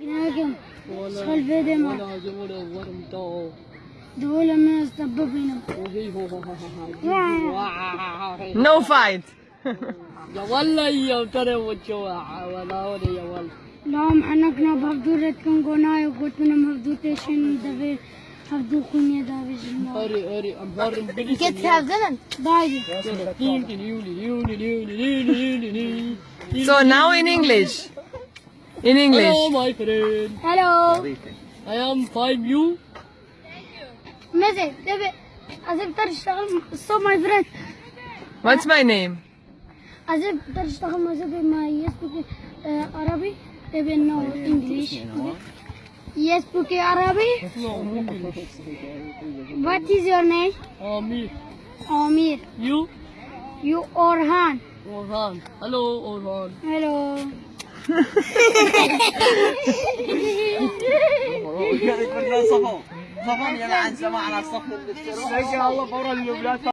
Ginagam. Solvedem. ولا جمهور ورمتو Dole من استببنا. وهي هو No fight. يا والله يا ترى وجوا ولا ولا يا والله لهم حنكنا بفدورة كن قناي وقلت من مفدوتيشن دبي هفدو خنيا دابش الله. هري هري ام هرم بلي Get to have them. دايدي. So now in English. In Hello, English. my friend. Hello. I am fine. You? مزي دبي أزيب تشتغل so my friend. What's my name? أزيب تشتغل مزي ما يسبك عربي دبي no English. Yes, book Arabic. What is your name? Uh, me. Amir. You? You Orhan. Orhan. Hello, Orhan. Hello. صفو. صفو يلا عن سماعنا صفو الله